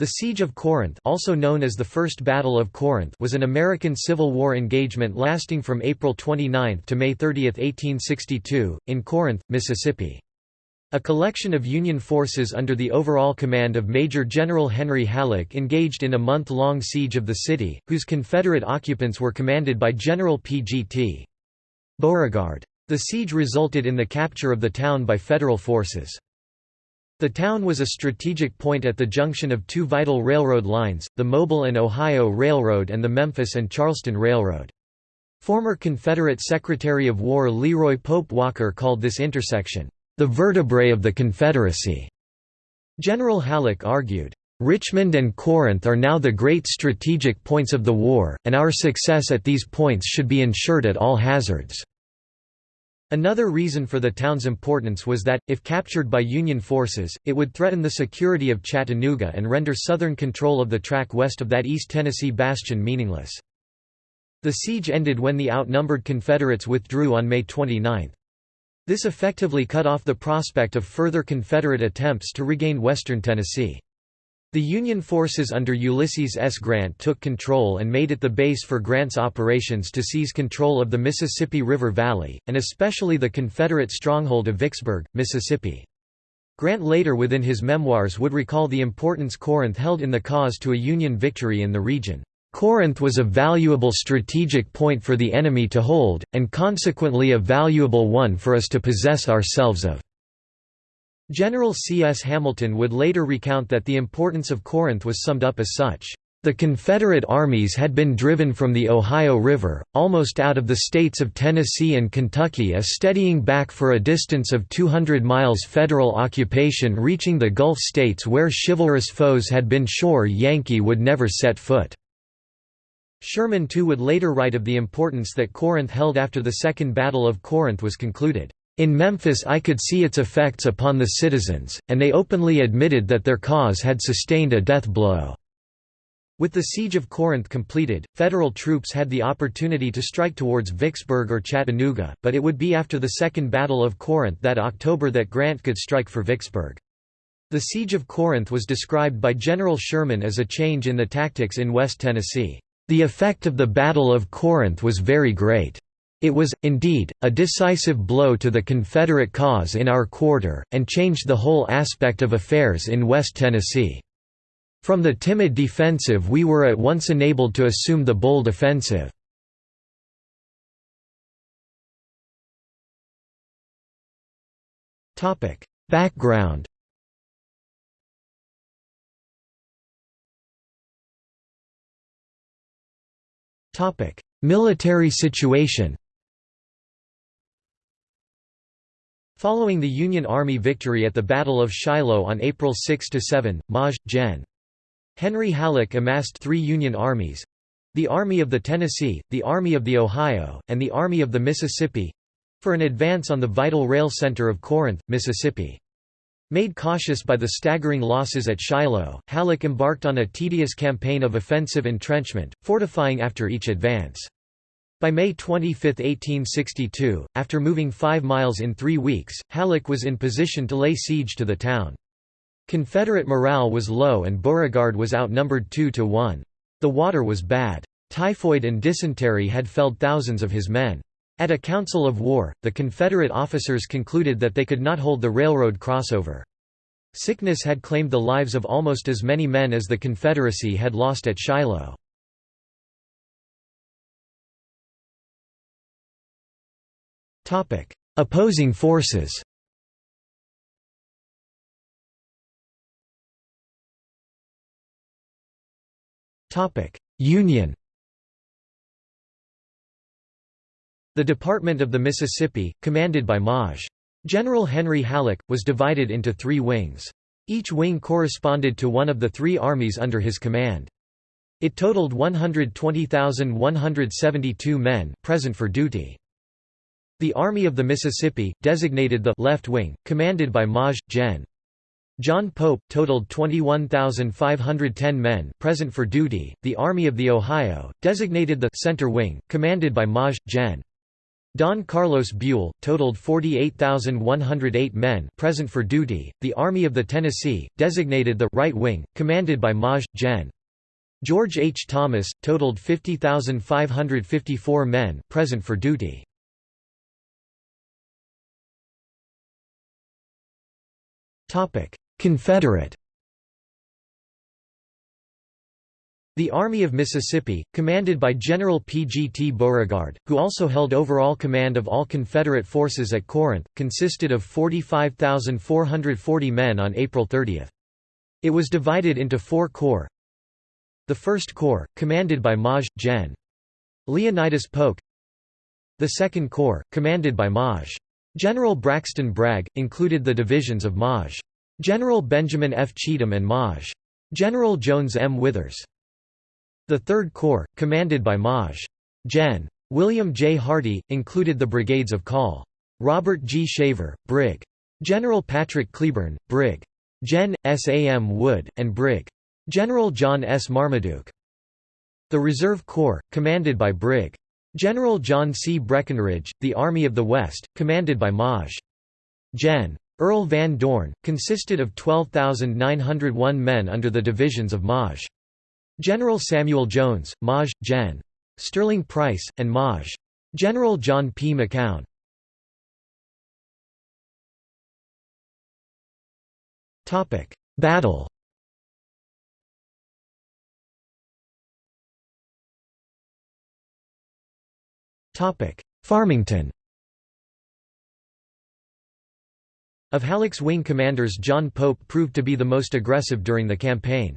The Siege of Corinth also known as the First Battle of Corinth was an American Civil War engagement lasting from April 29 to May 30, 1862, in Corinth, Mississippi. A collection of Union forces under the overall command of Major General Henry Halleck engaged in a month-long siege of the city, whose Confederate occupants were commanded by General P.G.T. Beauregard. The siege resulted in the capture of the town by Federal forces. The town was a strategic point at the junction of two vital railroad lines, the Mobile and Ohio Railroad and the Memphis and Charleston Railroad. Former Confederate Secretary of War Leroy Pope Walker called this intersection, "...the vertebrae of the Confederacy." General Halleck argued, "...Richmond and Corinth are now the great strategic points of the war, and our success at these points should be ensured at all hazards." Another reason for the town's importance was that, if captured by Union forces, it would threaten the security of Chattanooga and render Southern control of the track west of that East Tennessee bastion meaningless. The siege ended when the outnumbered Confederates withdrew on May 29. This effectively cut off the prospect of further Confederate attempts to regain western Tennessee. The Union forces under Ulysses S. Grant took control and made it the base for Grant's operations to seize control of the Mississippi River Valley, and especially the Confederate stronghold of Vicksburg, Mississippi. Grant later within his memoirs would recall the importance Corinth held in the cause to a Union victory in the region. Corinth was a valuable strategic point for the enemy to hold, and consequently a valuable one for us to possess ourselves of. General C. S. Hamilton would later recount that the importance of Corinth was summed up as such. The Confederate armies had been driven from the Ohio River, almost out of the states of Tennessee and Kentucky a steadying back for a distance of 200 miles Federal occupation reaching the Gulf states where chivalrous foes had been sure Yankee would never set foot. Sherman too would later write of the importance that Corinth held after the Second Battle of Corinth was concluded. In Memphis I could see its effects upon the citizens, and they openly admitted that their cause had sustained a death blow." With the siege of Corinth completed, Federal troops had the opportunity to strike towards Vicksburg or Chattanooga, but it would be after the Second Battle of Corinth that October that Grant could strike for Vicksburg. The Siege of Corinth was described by General Sherman as a change in the tactics in West Tennessee. The effect of the Battle of Corinth was very great. It was, indeed, a decisive blow to the Confederate cause in our quarter, and changed the whole aspect of affairs in West Tennessee. From the timid defensive we were at once enabled to assume the bold offensive. Background Military situation Following the Union Army victory at the Battle of Shiloh on April 6–7, Maj. Gen. Henry Halleck amassed three Union armies—the Army of the Tennessee, the Army of the Ohio, and the Army of the Mississippi—for an advance on the vital rail center of Corinth, Mississippi. Made cautious by the staggering losses at Shiloh, Halleck embarked on a tedious campaign of offensive entrenchment, fortifying after each advance. By May 25, 1862, after moving five miles in three weeks, Halleck was in position to lay siege to the town. Confederate morale was low and Beauregard was outnumbered 2 to 1. The water was bad. Typhoid and dysentery had felled thousands of his men. At a council of war, the Confederate officers concluded that they could not hold the railroad crossover. Sickness had claimed the lives of almost as many men as the Confederacy had lost at Shiloh. Opposing forces Union The Department of the Mississippi, commanded by Maj. General Henry Halleck, was divided into three wings. Each wing corresponded to one of the three armies under his command. It totaled 120,172 men present for duty. The Army of the Mississippi, designated the left wing, commanded by Maj. Gen. John Pope, totaled 21,510 men present for duty. The Army of the Ohio, designated the center wing, commanded by Maj. Gen. Don Carlos Buell, totaled 48,108 men present for duty. The Army of the Tennessee, designated the right wing, commanded by Maj. Gen. George H. Thomas, totaled 50,554 men present for duty. Confederate The Army of Mississippi, commanded by General P. G. T. Beauregard, who also held overall command of all Confederate forces at Corinth, consisted of 45,440 men on April 30. It was divided into four corps. The 1st Corps, commanded by Maj. Gen. Leonidas Polk The 2nd Corps, commanded by Maj. General Braxton Bragg, included the divisions of Maj. General Benjamin F. Cheatham and Maj. General Jones M. Withers. The Third Corps, commanded by Maj. Gen. William J. Hardee, included the brigades of Col. Robert G. Shaver, Brig. General Patrick Cleburne, Brig. Gen. S. A. M. Wood, and Brig. General John S. Marmaduke. The Reserve Corps, commanded by Brig. General John C. Breckinridge, the Army of the West, commanded by Maj. Gen. Earl Van Dorn, consisted of 12,901 men under the divisions of Maj. General Samuel Jones, Maj. Gen. Sterling Price, and Maj. General John P. McCown. Battle Farmington Of Halleck's wing commanders John Pope proved to be the most aggressive during the campaign.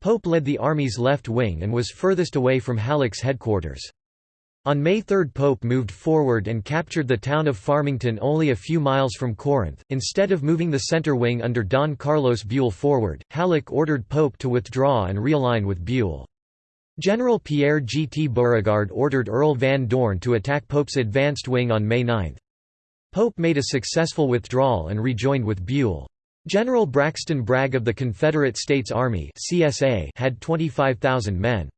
Pope led the Army's left wing and was furthest away from Halleck's headquarters. On May 3 Pope moved forward and captured the town of Farmington only a few miles from Corinth. Instead of moving the center wing under Don Carlos Buell forward, Halleck ordered Pope to withdraw and realign with Buell. General Pierre G. T. Beauregard ordered Earl Van Dorn to attack Pope's advanced wing on May 9. Pope made a successful withdrawal and rejoined with Buell. General Braxton Bragg of the Confederate States Army CSA had 25,000 men.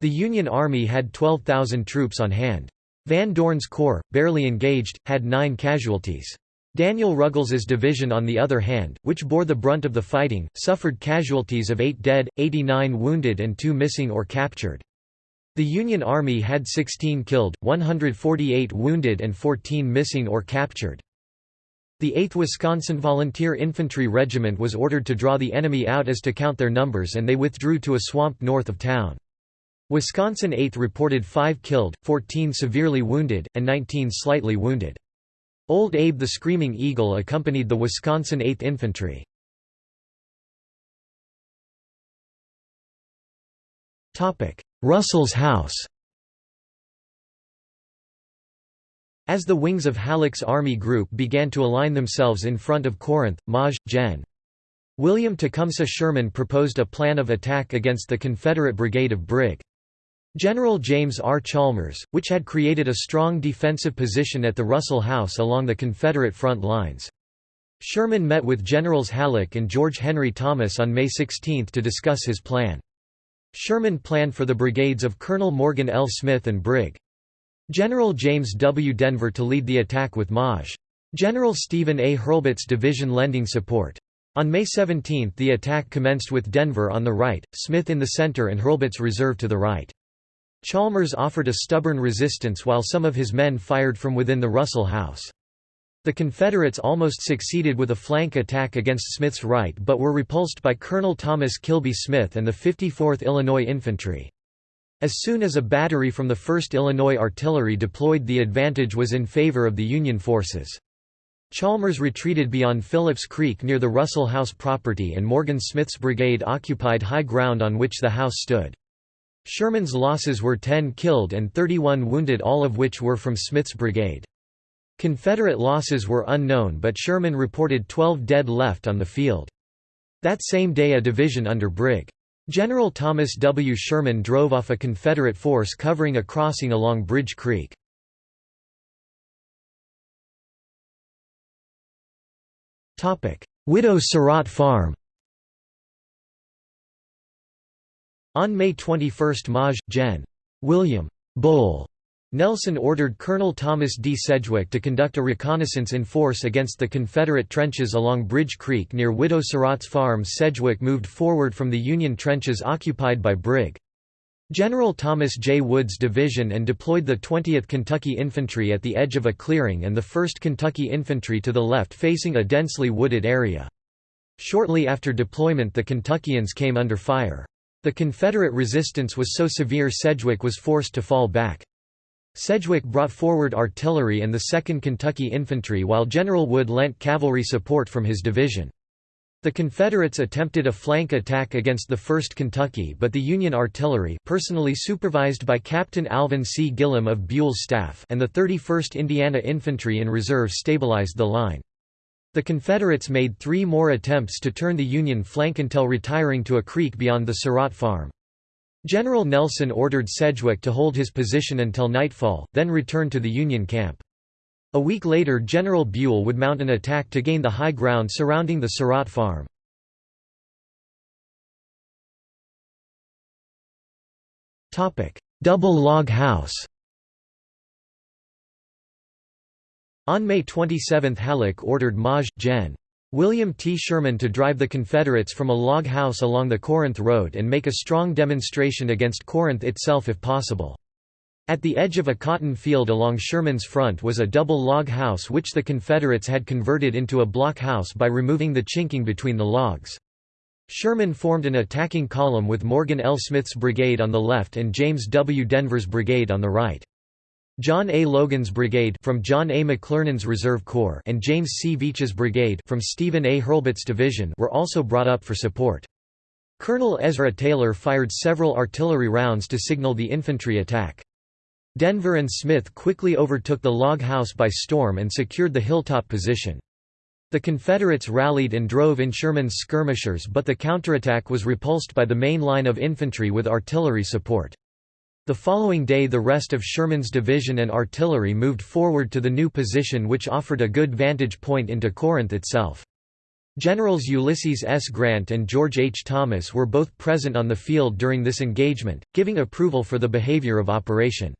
The Union Army had 12,000 troops on hand. Van Dorn's corps, barely engaged, had nine casualties. Daniel Ruggles's division on the other hand, which bore the brunt of the fighting, suffered casualties of 8 dead, 89 wounded and 2 missing or captured. The Union Army had 16 killed, 148 wounded and 14 missing or captured. The 8th Wisconsin Volunteer Infantry Regiment was ordered to draw the enemy out as to count their numbers and they withdrew to a swamp north of town. Wisconsin 8th reported 5 killed, 14 severely wounded, and 19 slightly wounded. Old Abe the Screaming Eagle accompanied the Wisconsin 8th Infantry. Russell's House As the wings of Halleck's army group began to align themselves in front of Corinth, Maj. Gen. William Tecumseh Sherman proposed a plan of attack against the Confederate brigade of Brig. General James R. Chalmers, which had created a strong defensive position at the Russell House along the Confederate front lines. Sherman met with Generals Halleck and George Henry Thomas on May 16 to discuss his plan. Sherman planned for the brigades of Colonel Morgan L. Smith and Brig. General James W. Denver to lead the attack with Maj. General Stephen A. Hurlbut's division lending support. On May 17 the attack commenced with Denver on the right, Smith in the center and Hurlbut's reserve to the right. Chalmers offered a stubborn resistance while some of his men fired from within the Russell House. The Confederates almost succeeded with a flank attack against Smith's right but were repulsed by Colonel Thomas Kilby Smith and the 54th Illinois Infantry. As soon as a battery from the 1st Illinois Artillery deployed the advantage was in favor of the Union forces. Chalmers retreated beyond Phillips Creek near the Russell House property and Morgan Smith's brigade occupied high ground on which the house stood. Sherman's losses were 10 killed and 31 wounded all of which were from Smith's brigade. Confederate losses were unknown but Sherman reported 12 dead left on the field. That same day a division under Brig. General Thomas W. Sherman drove off a Confederate force covering a crossing along Bridge Creek. Widow Surratt Farm On May 21 Maj. Gen. William Bull Nelson ordered Colonel Thomas D. Sedgwick to conduct a reconnaissance in force against the Confederate trenches along Bridge Creek near Widow Surratt's farm. Sedgwick moved forward from the Union trenches occupied by Brig. General Thomas J. Wood's division and deployed the 20th Kentucky Infantry at the edge of a clearing and the 1st Kentucky Infantry to the left facing a densely wooded area. Shortly after deployment the Kentuckians came under fire. The Confederate resistance was so severe Sedgwick was forced to fall back. Sedgwick brought forward artillery and the 2nd Kentucky Infantry while General Wood lent cavalry support from his division. The Confederates attempted a flank attack against the 1st Kentucky but the Union artillery personally supervised by Captain Alvin C. Gillem of Buell's staff and the 31st Indiana Infantry in reserve stabilized the line. The Confederates made three more attempts to turn the Union flank until retiring to a creek beyond the Surratt farm. General Nelson ordered Sedgwick to hold his position until nightfall, then return to the Union camp. A week later General Buell would mount an attack to gain the high ground surrounding the Surratt farm. Double log house On May 27 Halleck ordered Maj. Gen. William T. Sherman to drive the Confederates from a log house along the Corinth Road and make a strong demonstration against Corinth itself if possible. At the edge of a cotton field along Sherman's front was a double log house which the Confederates had converted into a block house by removing the chinking between the logs. Sherman formed an attacking column with Morgan L. Smith's brigade on the left and James W. Denver's brigade on the right. John A. Logan's brigade from John A. McClernand's Reserve Corps and James C. Veatch's brigade from Stephen A. Hurlbut's division were also brought up for support. Colonel Ezra Taylor fired several artillery rounds to signal the infantry attack. Denver and Smith quickly overtook the log house by storm and secured the hilltop position. The Confederates rallied and drove in Sherman's skirmishers but the counterattack was repulsed by the main line of infantry with artillery support. The following day the rest of Sherman's division and artillery moved forward to the new position which offered a good vantage point into Corinth itself. Generals Ulysses S. Grant and George H. Thomas were both present on the field during this engagement, giving approval for the behavior of Operation.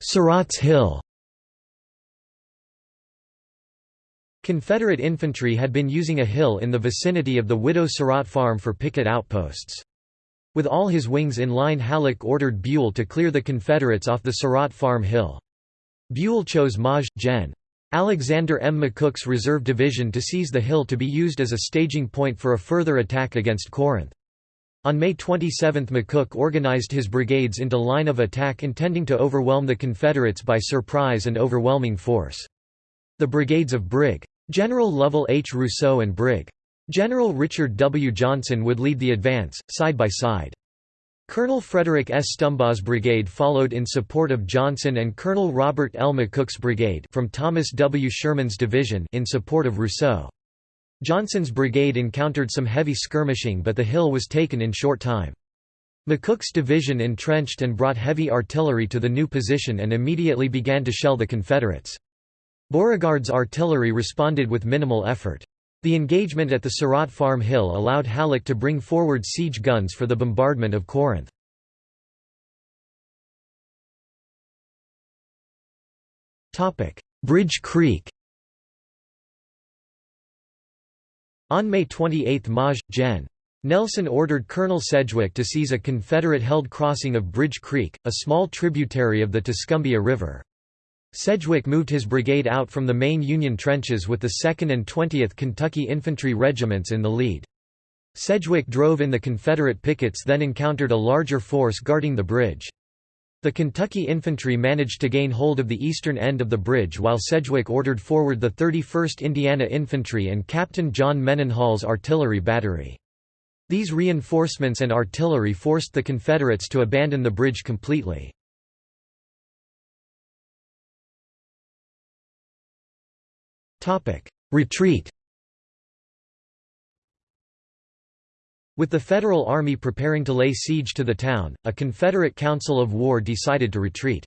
Surratt's Hill Confederate infantry had been using a hill in the vicinity of the Widow Surratt farm for picket outposts. With all his wings in line Halleck ordered Buell to clear the Confederates off the Surratt farm hill. Buell chose Maj. Gen. Alexander M. McCook's reserve division to seize the hill to be used as a staging point for a further attack against Corinth. On May 27 McCook organized his brigades into line of attack intending to overwhelm the Confederates by surprise and overwhelming force. The brigades of Brig. General Lovell H. Rousseau and Brig. General Richard W. Johnson would lead the advance, side by side. Colonel Frederick S. Stumbaugh's brigade followed in support of Johnson and Colonel Robert L. McCook's brigade from Thomas W. Sherman's division in support of Rousseau. Johnson's brigade encountered some heavy skirmishing but the hill was taken in short time. McCook's division entrenched and brought heavy artillery to the new position and immediately began to shell the Confederates. Beauregard's artillery responded with minimal effort. The engagement at the Surratt Farm Hill allowed Halleck to bring forward siege guns for the bombardment of Corinth. Bridge Creek On May 28 Maj. Gen. Nelson ordered Colonel Sedgwick to seize a Confederate-held crossing of Bridge Creek, a small tributary of the Tuscumbia River. Sedgwick moved his brigade out from the main Union trenches with the 2nd and 20th Kentucky Infantry Regiments in the lead. Sedgwick drove in the Confederate pickets then encountered a larger force guarding the bridge. The Kentucky infantry managed to gain hold of the eastern end of the bridge while Sedgwick ordered forward the 31st Indiana Infantry and Captain John Mendenhall's artillery battery. These reinforcements and artillery forced the Confederates to abandon the bridge completely. Retreat With the Federal Army preparing to lay siege to the town, a Confederate Council of War decided to retreat.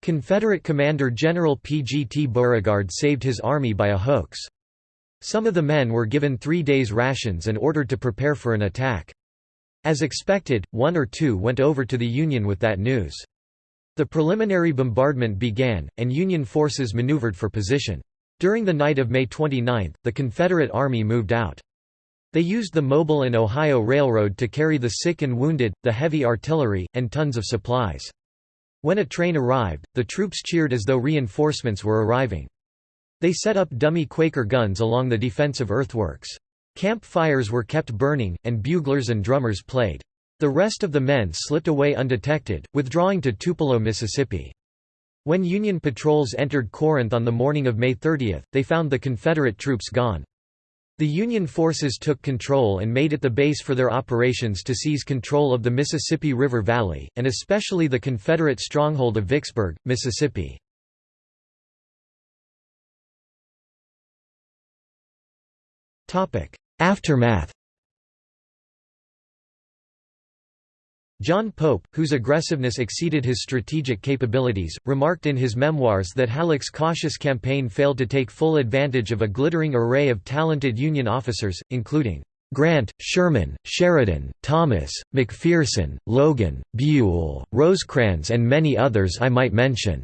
Confederate Commander General P. G. T. Beauregard saved his army by a hoax. Some of the men were given three days' rations and ordered to prepare for an attack. As expected, one or two went over to the Union with that news. The preliminary bombardment began, and Union forces maneuvered for position. During the night of May 29, the Confederate Army moved out. They used the Mobile and Ohio Railroad to carry the sick and wounded, the heavy artillery, and tons of supplies. When a train arrived, the troops cheered as though reinforcements were arriving. They set up dummy Quaker guns along the defensive earthworks. Camp fires were kept burning, and buglers and drummers played. The rest of the men slipped away undetected, withdrawing to Tupelo, Mississippi. When Union patrols entered Corinth on the morning of May 30, they found the Confederate troops gone. The Union forces took control and made it the base for their operations to seize control of the Mississippi River Valley, and especially the Confederate stronghold of Vicksburg, Mississippi. Aftermath John Pope, whose aggressiveness exceeded his strategic capabilities, remarked in his memoirs that Halleck's cautious campaign failed to take full advantage of a glittering array of talented Union officers, including Grant, Sherman, Sheridan, Thomas, McPherson, Logan, Buell, Rosecrans and many others I might mention."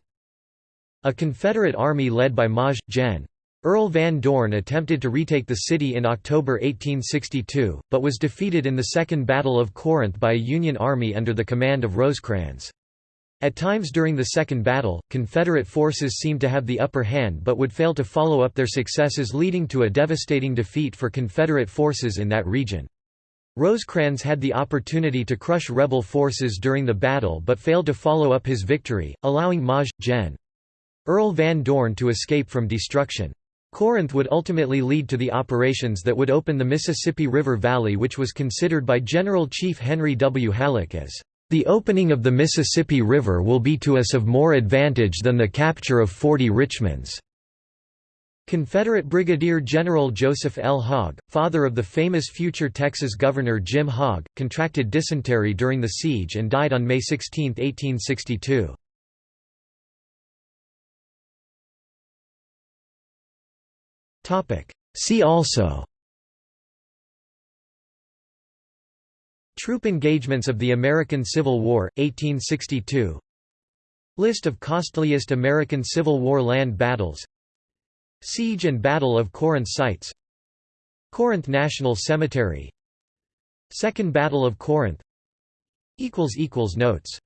A Confederate army led by Maj. Gen. Earl Van Dorn attempted to retake the city in October 1862, but was defeated in the Second Battle of Corinth by a Union army under the command of Rosecrans. At times during the Second Battle, Confederate forces seemed to have the upper hand but would fail to follow up their successes leading to a devastating defeat for Confederate forces in that region. Rosecrans had the opportunity to crush rebel forces during the battle but failed to follow up his victory, allowing Maj. Gen. Earl Van Dorn to escape from destruction. Corinth would ultimately lead to the operations that would open the Mississippi River Valley which was considered by General Chief Henry W. Halleck as, "...the opening of the Mississippi River will be to us of more advantage than the capture of forty Richmonds." Confederate Brigadier General Joseph L. Hogg, father of the famous future Texas Governor Jim Hogg, contracted dysentery during the siege and died on May 16, 1862. See also Troop engagements of the American Civil War, 1862 List of costliest American Civil War land battles. Siege and Battle of Corinth sites. Corinth National Cemetery. Second Battle of Corinth. Notes